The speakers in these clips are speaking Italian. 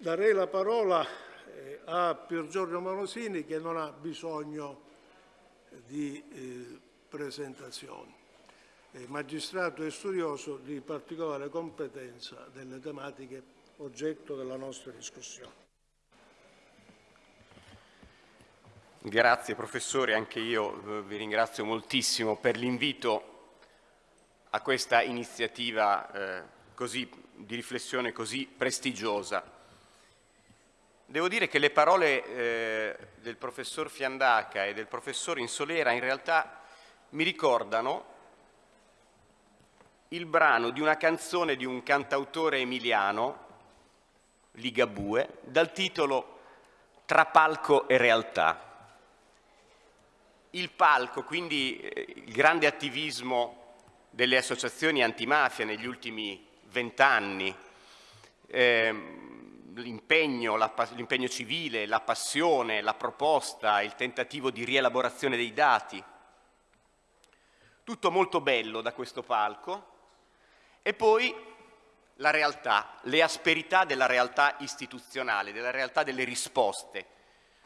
darei la parola eh, a Pier Giorgio Monosini che non ha bisogno di eh, presentazioni. È magistrato e studioso di particolare competenza delle tematiche oggetto della nostra discussione. Grazie professore, anche io eh, vi ringrazio moltissimo per l'invito a questa iniziativa eh, così, di riflessione così prestigiosa. Devo dire che le parole eh, del professor Fiandaca e del professor Insolera in realtà mi ricordano il brano di una canzone di un cantautore emiliano, Ligabue, dal titolo Tra palco e realtà. Il palco, quindi eh, il grande attivismo delle associazioni antimafia negli ultimi vent'anni, ehm, l'impegno, l'impegno civile, la passione, la proposta, il tentativo di rielaborazione dei dati, tutto molto bello da questo palco, e poi la realtà, le asperità della realtà istituzionale, della realtà delle risposte,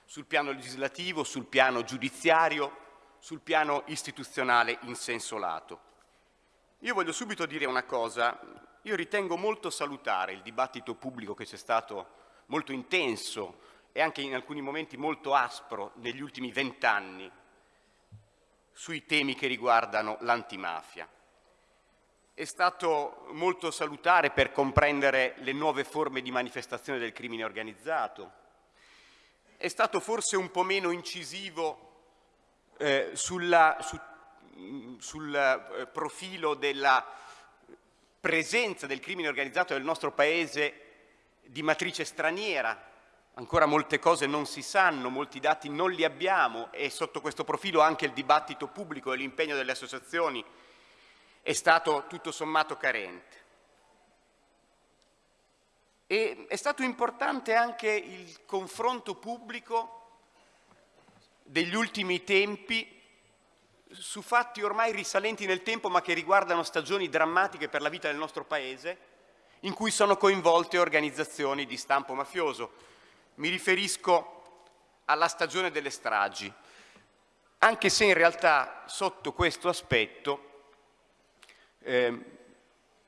sul piano legislativo, sul piano giudiziario, sul piano istituzionale in senso lato. Io voglio subito dire una cosa, io ritengo molto salutare il dibattito pubblico che c'è stato molto intenso e anche in alcuni momenti molto aspro negli ultimi vent'anni sui temi che riguardano l'antimafia. È stato molto salutare per comprendere le nuove forme di manifestazione del crimine organizzato, è stato forse un po' meno incisivo eh, sulla, su, sul eh, profilo della presenza del crimine organizzato nel nostro Paese di matrice straniera. Ancora molte cose non si sanno, molti dati non li abbiamo e sotto questo profilo anche il dibattito pubblico e l'impegno delle associazioni è stato tutto sommato carente. E è stato importante anche il confronto pubblico degli ultimi tempi su fatti ormai risalenti nel tempo ma che riguardano stagioni drammatiche per la vita del nostro Paese in cui sono coinvolte organizzazioni di stampo mafioso. Mi riferisco alla stagione delle stragi, anche se in realtà sotto questo aspetto eh,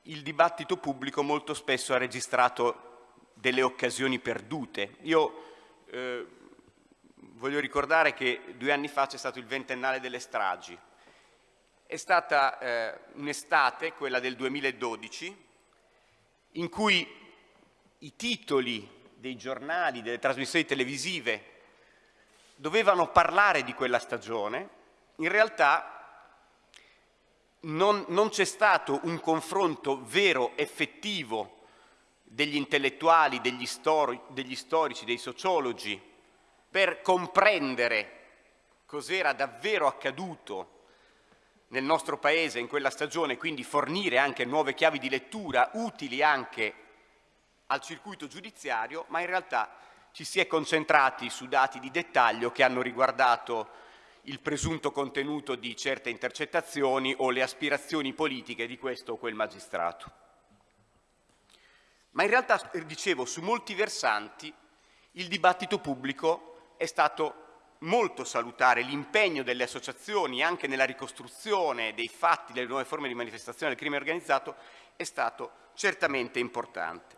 il dibattito pubblico molto spesso ha registrato delle occasioni perdute. Io eh, voglio ricordare che due anni fa c'è stato il ventennale delle stragi. È stata eh, un'estate, quella del 2012, in cui i titoli dei giornali, delle trasmissioni televisive dovevano parlare di quella stagione, in realtà non, non c'è stato un confronto vero, effettivo, degli intellettuali, degli, stori, degli storici, dei sociologi, per comprendere cos'era davvero accaduto nel nostro Paese in quella stagione, quindi fornire anche nuove chiavi di lettura utili anche al circuito giudiziario, ma in realtà ci si è concentrati su dati di dettaglio che hanno riguardato il presunto contenuto di certe intercettazioni o le aspirazioni politiche di questo o quel magistrato. Ma in realtà, dicevo, su molti versanti il dibattito pubblico è stato molto salutare, l'impegno delle associazioni anche nella ricostruzione dei fatti, delle nuove forme di manifestazione del crimine organizzato è stato certamente importante.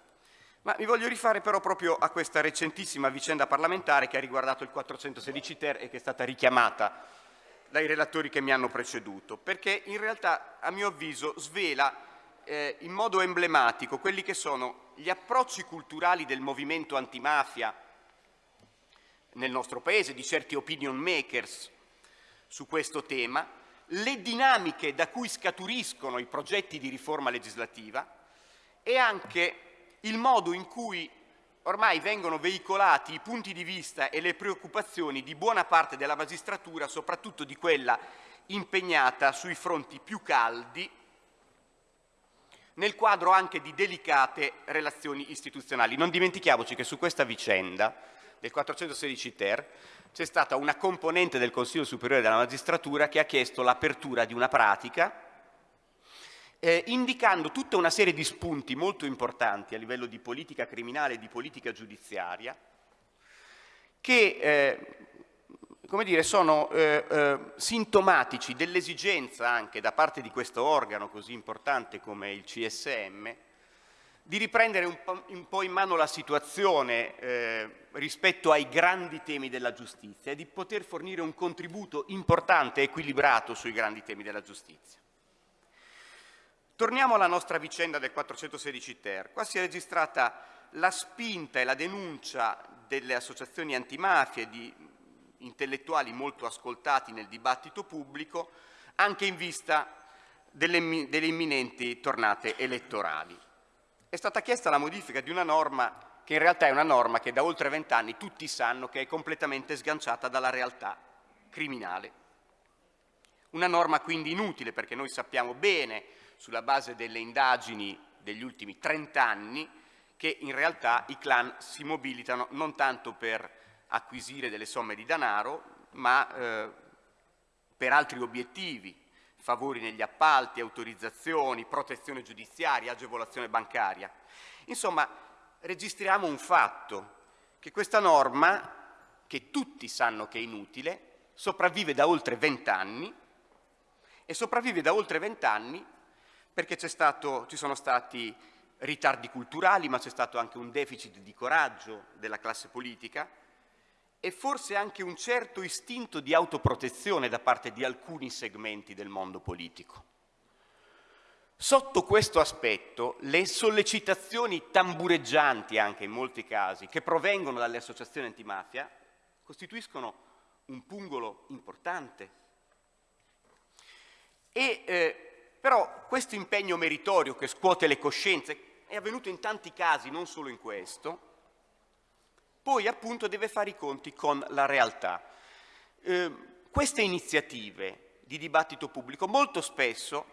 Ma mi voglio rifare però proprio a questa recentissima vicenda parlamentare che ha riguardato il 416 ter e che è stata richiamata dai relatori che mi hanno preceduto, perché in realtà a mio avviso svela eh, in modo emblematico quelli che sono gli approcci culturali del movimento antimafia nel nostro Paese, di certi opinion makers su questo tema, le dinamiche da cui scaturiscono i progetti di riforma legislativa e anche il modo in cui ormai vengono veicolati i punti di vista e le preoccupazioni di buona parte della magistratura, soprattutto di quella impegnata sui fronti più caldi nel quadro anche di delicate relazioni istituzionali. Non dimentichiamoci che su questa vicenda del 416 ter c'è stata una componente del Consiglio Superiore della Magistratura che ha chiesto l'apertura di una pratica eh, indicando tutta una serie di spunti molto importanti a livello di politica criminale e di politica giudiziaria che eh, come dire, sono eh, eh, sintomatici dell'esigenza anche da parte di questo organo così importante come il CSM di riprendere un po', in mano la situazione eh, rispetto ai grandi temi della giustizia e di poter fornire un contributo importante e equilibrato sui grandi temi della giustizia. Torniamo alla nostra vicenda del 416 ter. Qua si è registrata la spinta e la denuncia delle associazioni antimafia e di intellettuali molto ascoltati nel dibattito pubblico, anche in vista delle, delle imminenti tornate elettorali. È stata chiesta la modifica di una norma che in realtà è una norma che da oltre vent'anni tutti sanno che è completamente sganciata dalla realtà criminale. Una norma quindi inutile perché noi sappiamo bene, sulla base delle indagini degli ultimi 30 anni, che in realtà i clan si mobilitano non tanto per acquisire delle somme di denaro, ma eh, per altri obiettivi, favori negli appalti, autorizzazioni, protezione giudiziaria, agevolazione bancaria. Insomma, registriamo un fatto, che questa norma, che tutti sanno che è inutile, sopravvive da oltre vent'anni e sopravvive da oltre vent'anni perché stato, ci sono stati ritardi culturali, ma c'è stato anche un deficit di coraggio della classe politica, e forse anche un certo istinto di autoprotezione da parte di alcuni segmenti del mondo politico. Sotto questo aspetto, le sollecitazioni tambureggianti, anche in molti casi, che provengono dalle associazioni antimafia, costituiscono un pungolo importante. E, eh, però questo impegno meritorio che scuote le coscienze è avvenuto in tanti casi, non solo in questo, poi appunto deve fare i conti con la realtà. Eh, queste iniziative di dibattito pubblico molto spesso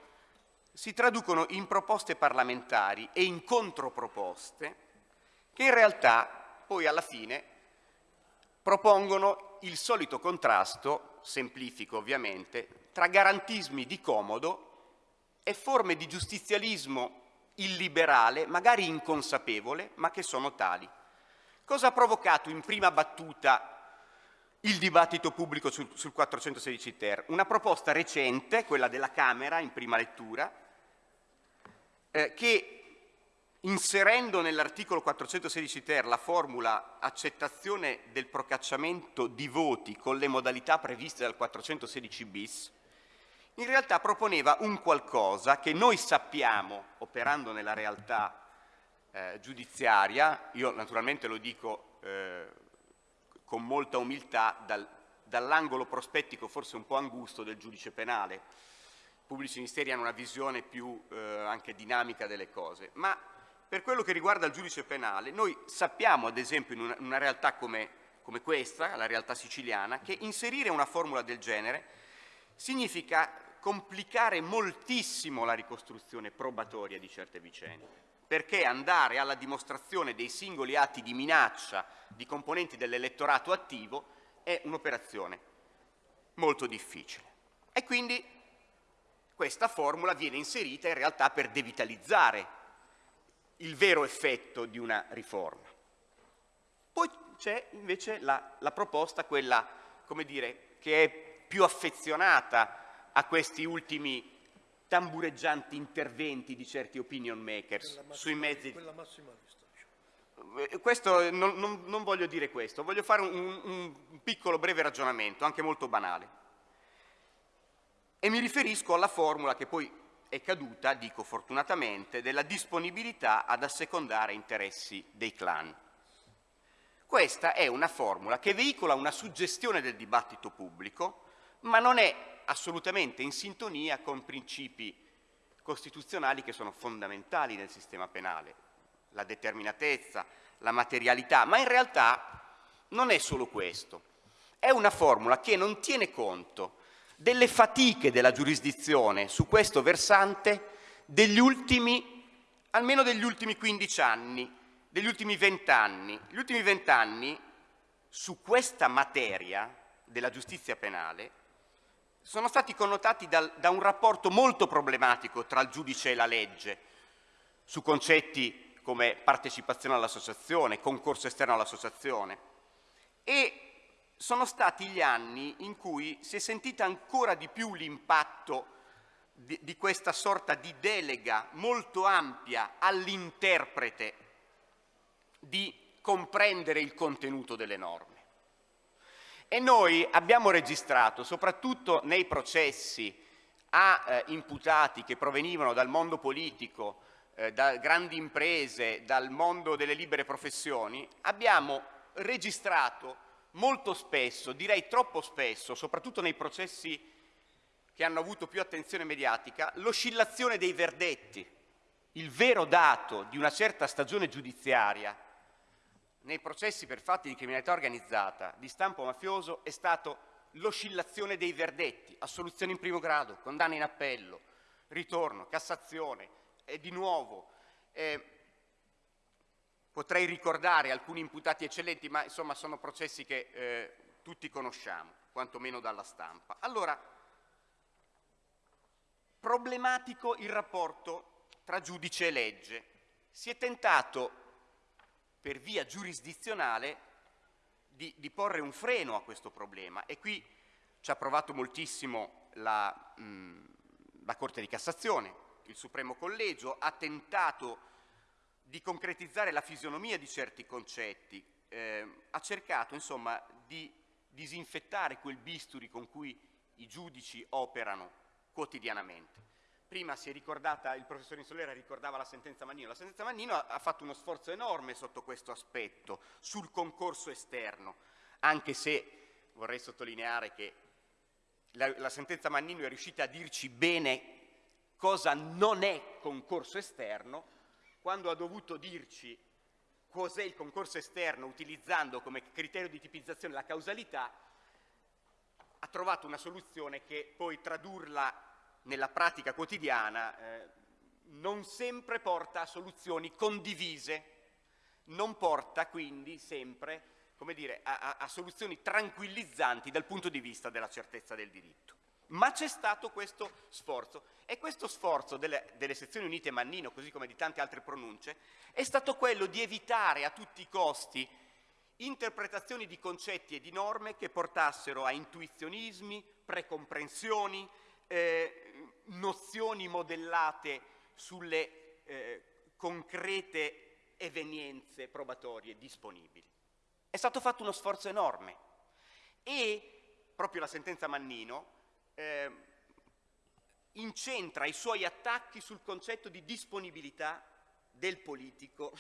si traducono in proposte parlamentari e in controproposte che in realtà poi alla fine propongono il solito contrasto, semplifico ovviamente, tra garantismi di comodo e forme di giustizialismo illiberale, magari inconsapevole, ma che sono tali. Cosa ha provocato in prima battuta il dibattito pubblico sul, sul 416 ter? Una proposta recente, quella della Camera in prima lettura, eh, che inserendo nell'articolo 416 ter la formula accettazione del procacciamento di voti con le modalità previste dal 416 bis, in realtà proponeva un qualcosa che noi sappiamo, operando nella realtà eh, giudiziaria, io naturalmente lo dico eh, con molta umiltà, dal, dall'angolo prospettico forse un po' angusto del giudice penale. I pubblici ministeri hanno una visione più eh, anche dinamica delle cose, ma per quello che riguarda il giudice penale, noi sappiamo ad esempio in una, in una realtà come, come questa, la realtà siciliana, che inserire una formula del genere significa complicare moltissimo la ricostruzione probatoria di certe vicende perché andare alla dimostrazione dei singoli atti di minaccia di componenti dell'elettorato attivo è un'operazione molto difficile. E quindi questa formula viene inserita in realtà per devitalizzare il vero effetto di una riforma. Poi c'è invece la, la, proposta, quella, come dire, che è più affezionata a questi ultimi tambureggianti interventi di certi opinion makers sui mezzi. Quella massimalista. Eh, questo, non, non, non, voglio dire questo, voglio fare un, un piccolo breve ragionamento, anche molto banale. E mi riferisco alla formula che poi è caduta, dico fortunatamente, della disponibilità ad assecondare interessi dei clan. Questa è una formula che veicola una suggestione del dibattito pubblico, ma non è assolutamente in sintonia con principi costituzionali che sono fondamentali nel sistema penale, la determinatezza, la materialità, ma in realtà non è solo questo, è una formula che non tiene conto delle fatiche della giurisdizione su questo versante degli ultimi, almeno degli ultimi 15 anni, degli ultimi 20 anni. Gli ultimi 20 anni su questa materia della giustizia penale sono stati connotati dal, da un rapporto molto problematico tra il giudice e la legge su concetti come partecipazione all'associazione, concorso esterno all'associazione e sono stati gli anni in cui si è sentita ancora di più l'impatto di, di, questa sorta di delega molto ampia all'interprete di comprendere il contenuto delle norme. E noi abbiamo registrato, soprattutto nei processi a eh, imputati che provenivano dal mondo politico, eh, da grandi imprese, dal mondo delle libere professioni, abbiamo registrato molto spesso, direi troppo spesso, soprattutto nei processi che hanno avuto più attenzione mediatica, l'oscillazione dei verdetti. Il vero dato di una certa stagione giudiziaria nei processi per fatti di criminalità organizzata di stampo mafioso è stato l'oscillazione dei verdetti, assoluzione in primo grado, condanna in appello, ritorno, Cassazione e di nuovo eh, potrei ricordare alcuni imputati eccellenti, ma insomma sono processi che eh, tutti conosciamo, quantomeno dalla stampa. Allora, problematico il rapporto tra giudice e legge. Si è tentato per via giurisdizionale di, di, porre un freno a questo problema e qui ci ha provato moltissimo la, mh, la Corte di Cassazione, il Supremo Collegio, ha tentato di concretizzare la fisionomia di certi concetti, eh, ha cercato insomma di disinfettare quel bisturi con cui i giudici operano quotidianamente. Prima si è ricordata, il professor Insolera ricordava la sentenza Mannino. La sentenza Mannino ha, ha fatto uno sforzo enorme sotto questo aspetto, sul concorso esterno, anche se vorrei sottolineare che la, la sentenza Mannino è riuscita a dirci bene cosa non è concorso esterno, quando ha dovuto dirci cos'è il concorso esterno utilizzando come criterio di tipizzazione la causalità, ha trovato una soluzione che poi tradurla nella pratica quotidiana eh, non sempre porta a soluzioni condivise, non porta quindi sempre come dire, a, a, soluzioni tranquillizzanti dal punto di vista della certezza del diritto. Ma c'è stato questo sforzo e questo sforzo delle, delle, sezioni unite Mannino, così come di tante altre pronunce, è stato quello di evitare a tutti i costi interpretazioni di concetti e di norme che portassero a intuizionismi, precomprensioni, eh, nozioni modellate sulle eh, concrete evenienze probatorie disponibili. È stato fatto uno sforzo enorme e proprio la sentenza Mannino eh, incentra i suoi attacchi sul concetto di disponibilità del politico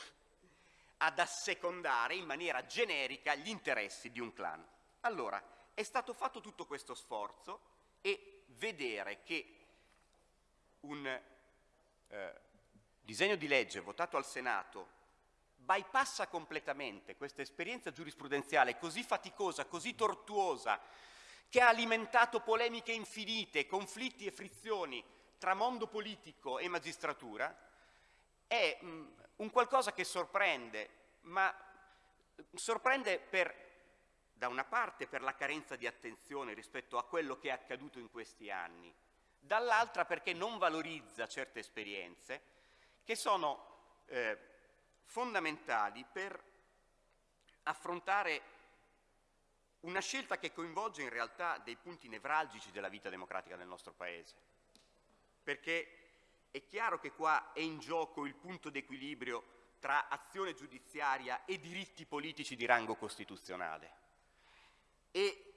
ad assecondare in maniera generica gli interessi di un clan. Allora, è stato fatto tutto questo sforzo e vedere che un eh, disegno di legge votato al Senato bypassa completamente questa esperienza giurisprudenziale così faticosa, così tortuosa, che ha alimentato polemiche infinite, conflitti e frizioni tra mondo politico e magistratura, è mh, mm, un qualcosa che sorprende, ma sorprende per, da una parte per la carenza di attenzione rispetto a quello che è accaduto in questi anni, dall'altra perché non valorizza certe esperienze che sono eh, fondamentali per affrontare una scelta che coinvolge in realtà dei punti nevralgici della vita democratica del nostro Paese. Perché è chiaro che qua è in gioco il punto d'equilibrio tra azione giudiziaria e diritti politici di rango costituzionale. E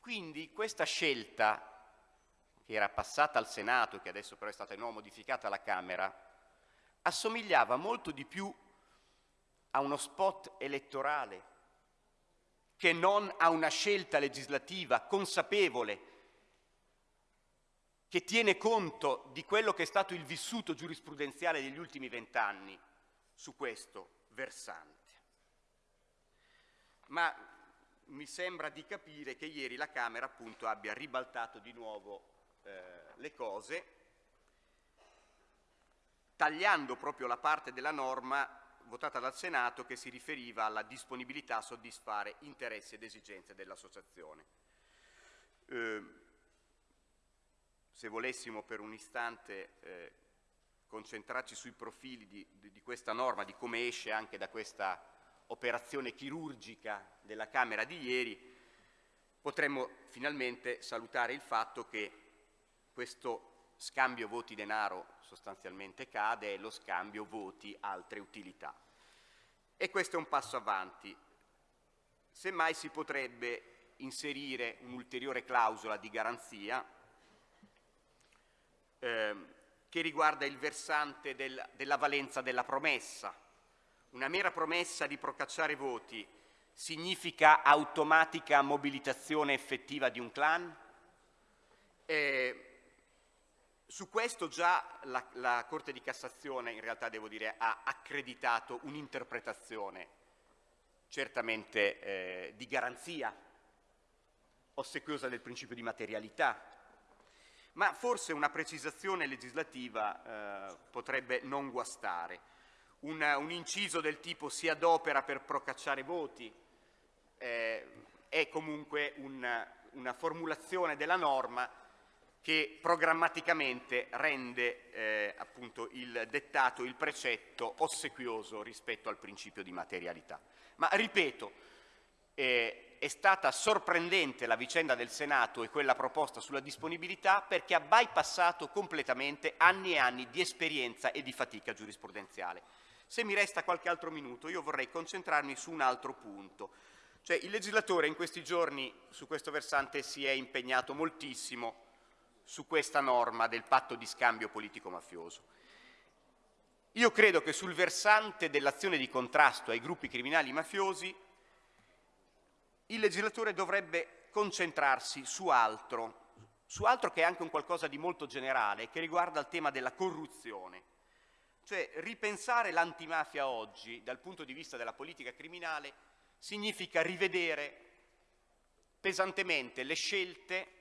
quindi questa scelta che era passata al Senato che adesso però è stata di nuovo modificata alla Camera, assomigliava molto di più a uno spot elettorale che non a una scelta legislativa consapevole che tiene conto di quello che è stato il vissuto giurisprudenziale degli ultimi vent'anni su questo versante. Ma mi sembra di capire che ieri la Camera appunto abbia ribaltato di nuovo eh, le cose, tagliando proprio la parte della norma votata dal Senato che si riferiva alla disponibilità a soddisfare interessi ed esigenze dell'associazione. Eh, se volessimo per un istante eh, concentrarci sui profili di, di, di questa norma, di come esce anche da questa operazione chirurgica della Camera di ieri, potremmo finalmente salutare il fatto che questo scambio voti-denaro sostanzialmente cade e lo scambio voti-altre utilità. E questo è un passo avanti. Semmai si potrebbe inserire un'ulteriore clausola di garanzia eh, che riguarda il versante del, della valenza della promessa. Una mera promessa di procacciare voti significa automatica mobilitazione effettiva di un clan? Eh, su questo già la, la, Corte di Cassazione, in realtà devo dire, ha accreditato un'interpretazione certamente eh, di garanzia, ossequiosa del principio di materialità, ma forse una precisazione legislativa eh, potrebbe non guastare. Un, un, inciso del tipo si adopera per procacciare voti eh, è comunque un, una formulazione della norma che programmaticamente rende eh, appunto il dettato, il precetto ossequioso rispetto al principio di materialità. Ma ripeto, eh, è stata sorprendente la vicenda del Senato e quella proposta sulla disponibilità perché ha bypassato completamente anni e anni di esperienza e di fatica giurisprudenziale. Se mi resta qualche altro minuto io vorrei concentrarmi su un altro punto. Cioè, il legislatore in questi giorni su questo versante si è impegnato moltissimo su questa norma del patto di scambio politico-mafioso. Io credo che sul versante dell'azione di contrasto ai gruppi criminali mafiosi il legislatore dovrebbe concentrarsi su altro, su altro che è anche un qualcosa di molto generale, che riguarda il tema della corruzione. Cioè ripensare l'antimafia oggi dal punto di vista della politica criminale significa rivedere pesantemente le scelte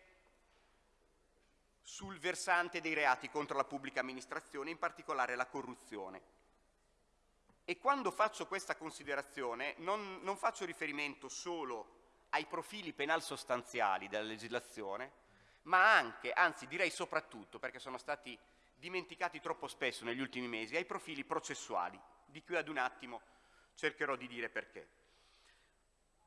sul versante dei reati contro la pubblica amministrazione, in particolare la corruzione. E quando faccio questa considerazione non, non faccio riferimento solo ai profili penal sostanziali della legislazione, ma anche, anzi direi soprattutto, perché sono stati dimenticati troppo spesso negli ultimi mesi, ai profili processuali, di cui ad un attimo cercherò di dire perché.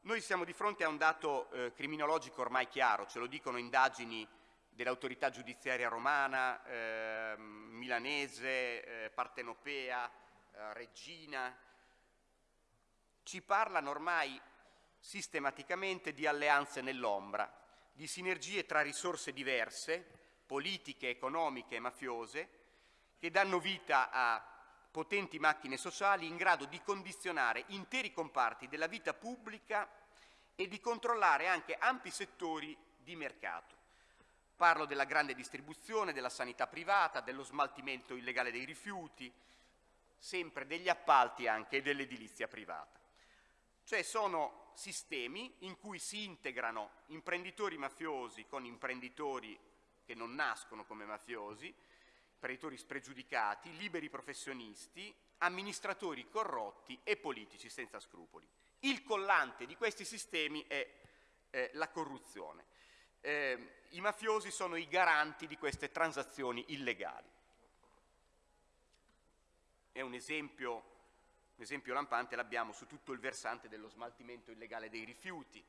Noi siamo di fronte a un dato eh, criminologico ormai chiaro, ce lo dicono indagini dell'autorità giudiziaria romana, eh, milanese, eh, partenopea, eh, regina, ci parlano ormai sistematicamente di alleanze nell'ombra, di sinergie tra risorse diverse, politiche, economiche e mafiose, che danno vita a potenti macchine sociali in grado di condizionare interi comparti della vita pubblica e di controllare anche ampi settori di mercato. Parlo della grande distribuzione, della sanità privata, dello smaltimento illegale dei rifiuti, sempre degli appalti anche e dell'edilizia privata. Cioè sono sistemi in cui si integrano imprenditori mafiosi con imprenditori che non nascono come mafiosi, imprenditori spregiudicati, liberi professionisti, amministratori corrotti e politici senza scrupoli. Il collante di questi sistemi è eh, la corruzione. Eh, I mafiosi sono i garanti di queste transazioni illegali. È un esempio un esempio lampante l'abbiamo su tutto il versante dello smaltimento illegale dei rifiuti,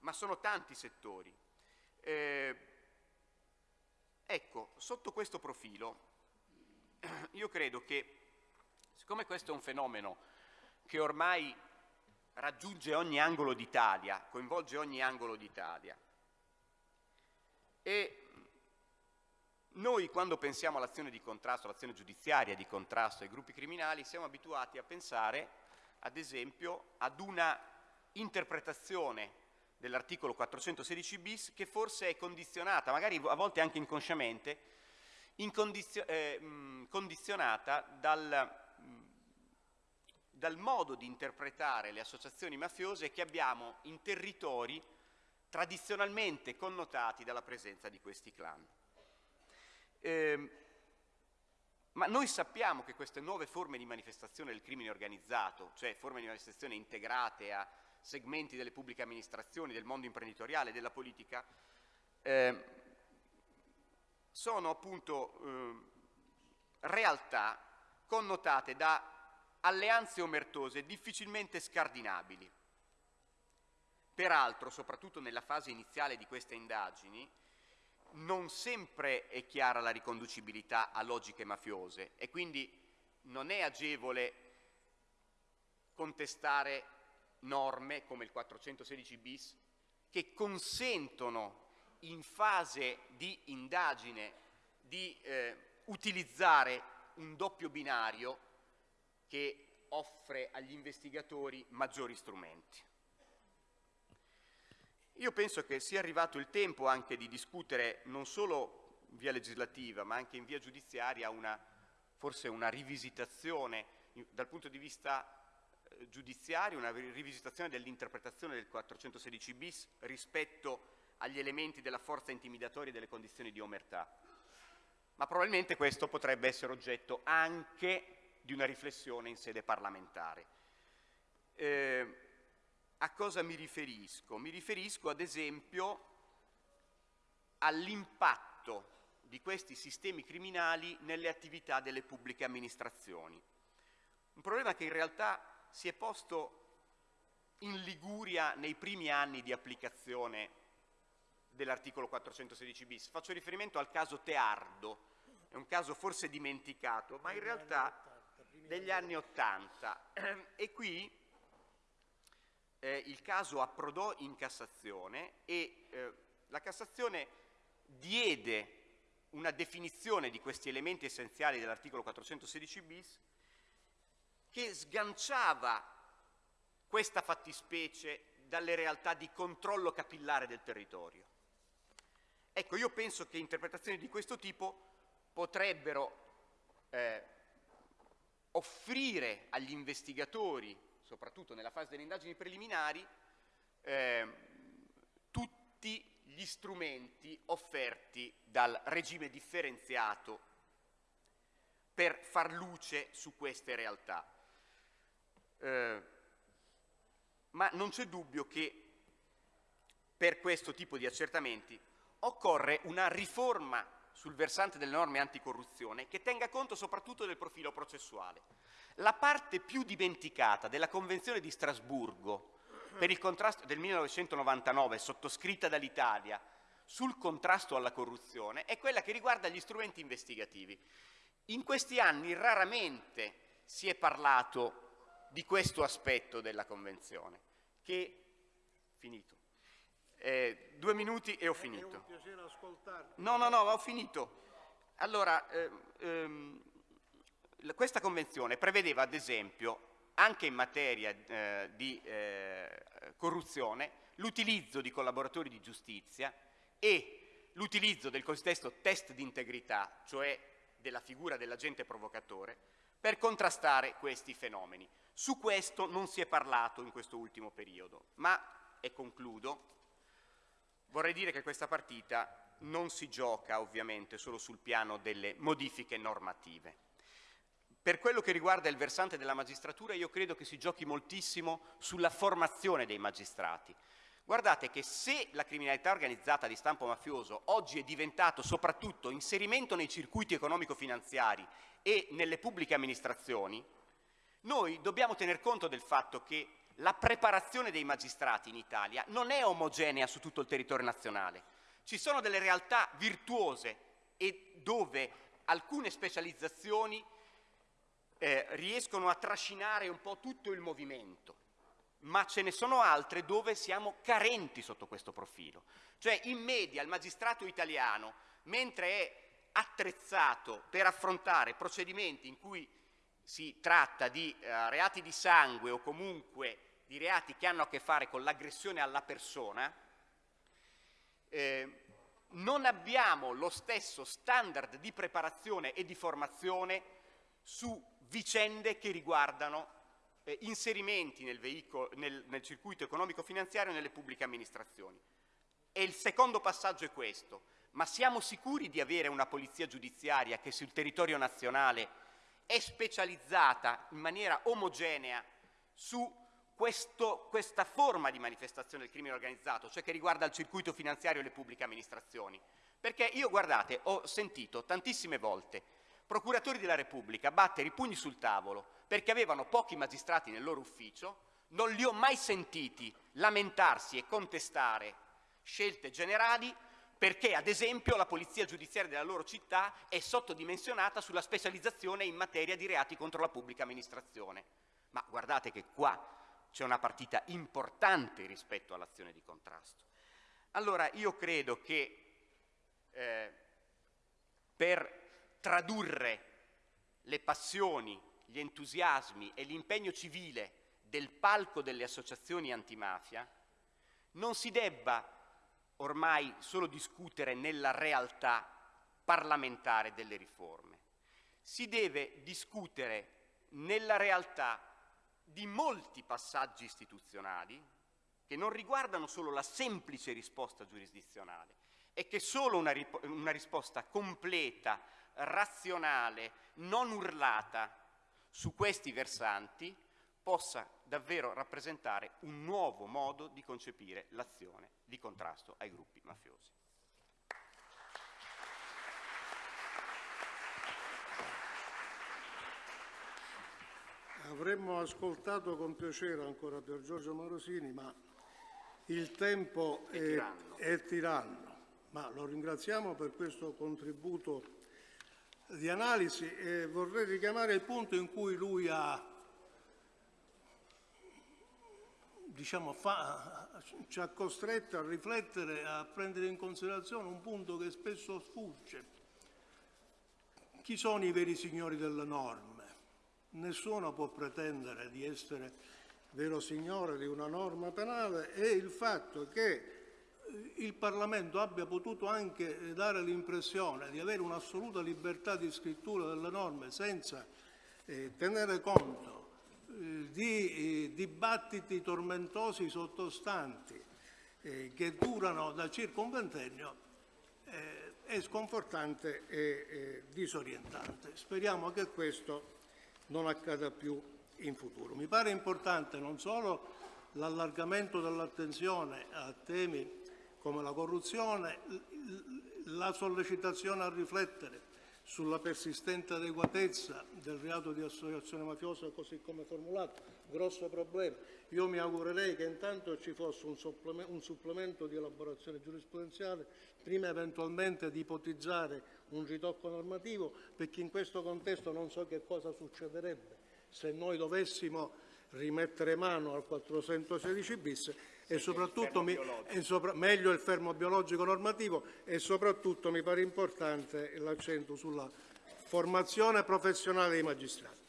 ma sono tanti settori. Eh, ecco, sotto questo profilo io credo che, siccome questo è un fenomeno che ormai raggiunge ogni angolo d'Italia, coinvolge ogni angolo d'Italia, e noi quando pensiamo all'azione di contrasto, all'azione giudiziaria di contrasto ai gruppi criminali, siamo abituati a pensare, ad esempio, ad una interpretazione dell'articolo 416 bis che forse è condizionata, magari a volte anche inconsciamente, incondizio eh, condizionata dal, dal modo di interpretare le associazioni mafiose che abbiamo in territori tradizionalmente connotati dalla presenza di questi clan. Eh, ma noi sappiamo che queste nuove forme di manifestazione del crimine organizzato, cioè forme di manifestazione integrate a segmenti delle pubbliche amministrazioni, del mondo imprenditoriale, della politica, eh, sono appunto eh, realtà connotate da alleanze omertose difficilmente scardinabili. Peraltro, soprattutto nella fase iniziale di queste indagini, non sempre è chiara la riconducibilità a logiche mafiose e quindi non è agevole contestare norme come il 416 bis che consentono in fase di indagine di eh, utilizzare un doppio binario che offre agli investigatori maggiori strumenti. Io penso che sia arrivato il tempo anche di discutere non solo in via legislativa ma anche in via giudiziaria una, forse una rivisitazione dal punto di vista eh, giudiziario, una rivisitazione dell'interpretazione del 416 bis rispetto agli elementi della forza intimidatoria e delle condizioni di omertà. Ma probabilmente questo potrebbe essere oggetto anche di una riflessione in sede parlamentare. Eh, a cosa mi riferisco? Mi riferisco ad esempio all'impatto di questi sistemi criminali nelle attività delle pubbliche amministrazioni. Un problema che in realtà si è posto in Liguria nei primi anni di applicazione dell'articolo 416 bis. Faccio riferimento al caso Teardo, è un caso forse dimenticato, ma in realtà degli anni Ottanta. E qui eh, il caso approdò in Cassazione e eh, la Cassazione diede una definizione di questi elementi essenziali dell'articolo 416 bis che sganciava questa fattispecie dalle realtà di controllo capillare del territorio. Ecco, io penso che interpretazioni di questo tipo potrebbero eh, offrire agli investigatori, soprattutto nella fase delle indagini preliminari, eh, tutti gli strumenti offerti dal regime differenziato per far luce su queste realtà. Eh, ma non c'è dubbio che per questo tipo di accertamenti occorre una riforma sul versante delle norme anticorruzione che tenga conto soprattutto del profilo processuale. La parte più dimenticata della Convenzione di Strasburgo per il contrasto del 1999 sottoscritta dall'Italia sul contrasto alla corruzione è quella che riguarda gli strumenti investigativi. In questi anni raramente si è parlato di questo aspetto della Convenzione, che, finito, eh, due minuti e ho finito. È un piacere ascoltarti. No, no, no, ho finito. Allora, eh, ehm, questa Convenzione prevedeva, ad esempio, anche in materia eh, di eh, corruzione, l'utilizzo di collaboratori di giustizia e l'utilizzo del cosiddetto test di integrità, cioè della figura dell'agente provocatore, per contrastare questi fenomeni. Su questo non si è parlato in questo ultimo periodo, ma, e concludo, vorrei dire che questa partita non si gioca ovviamente solo sul piano delle modifiche normative. Per quello che riguarda il versante della magistratura io credo che si giochi moltissimo sulla formazione dei magistrati. Guardate che se la criminalità organizzata di stampo mafioso oggi è diventato soprattutto inserimento nei circuiti economico-finanziari e nelle pubbliche amministrazioni, noi dobbiamo tener conto del fatto che la preparazione dei magistrati in Italia non è omogenea su tutto il territorio nazionale. Ci sono delle realtà virtuose e dove alcune specializzazioni eh, riescono a trascinare un po' tutto il movimento ma ce ne sono altre dove siamo carenti sotto questo profilo. Cioè in media il magistrato italiano, mentre è attrezzato per affrontare procedimenti in cui si tratta di eh, reati di sangue o comunque di reati che hanno a che fare con l'aggressione alla persona, eh, non abbiamo lo stesso standard di preparazione e di formazione su vicende che riguardano eh, inserimenti nel, veicolo, nel, nel circuito economico-finanziario nelle pubbliche amministrazioni. E il secondo passaggio è questo, ma siamo sicuri di avere una polizia giudiziaria che sul territorio nazionale è specializzata in maniera omogenea su questo, questa forma di manifestazione del crimine organizzato, cioè che riguarda il circuito finanziario e le pubbliche amministrazioni? Perché io, guardate, ho sentito tantissime volte procuratori della Repubblica battere i pugni sul tavolo perché avevano pochi magistrati nel loro ufficio, non li ho mai sentiti lamentarsi e contestare scelte generali perché, ad esempio, la polizia giudiziaria della loro città è sottodimensionata sulla specializzazione in materia di reati contro la pubblica amministrazione. Ma guardate che qua c'è una partita importante rispetto all'azione di contrasto. Allora io credo che eh, per tradurre le passioni, gli entusiasmi e l'impegno civile del palco delle associazioni antimafia, non si debba ormai solo discutere nella realtà parlamentare delle riforme, si deve discutere nella realtà di molti passaggi istituzionali che non riguardano solo la semplice risposta giurisdizionale e che solo una, una risposta completa, razionale, non urlata su questi versanti possa davvero rappresentare un nuovo modo di concepire l'azione di contrasto ai gruppi mafiosi. Avremmo ascoltato con piacere ancora per Giorgio Morosini, ma il tempo è, è, tiranno. è tiranno. Ma lo ringraziamo per questo contributo di analisi e vorrei richiamare il punto in cui lui ha, diciamo, fa, ci ha costretto a riflettere, a prendere in considerazione un punto che spesso sfugge. Chi sono i veri signori delle norme? Nessuno può pretendere di essere vero signore di una norma penale e il fatto che eh, il Parlamento abbia potuto anche dare l'impressione di avere un'assoluta libertà di scrittura delle norme senza eh, tenere conto eh, di eh, dibattiti tormentosi sottostanti eh, che durano da circa un ventennio eh, è sconfortante e disorientante. Speriamo che questo non accada più in futuro. Mi pare importante non solo l'allargamento dell'attenzione a temi come la corruzione, la sollecitazione a riflettere sulla persistente adeguatezza del reato di associazione mafiosa così come formulato, grosso problema. Io mi augurerei che intanto ci fosse un supplemento, di elaborazione giurisprudenziale, prima eventualmente di ipotizzare un ritocco normativo, perché in questo contesto non so che cosa succederebbe se noi dovessimo rimettere mano al 416 bis e soprattutto mi, e sopra, meglio il fermo biologico normativo e soprattutto mi pare importante l'accento sulla formazione professionale dei magistrati.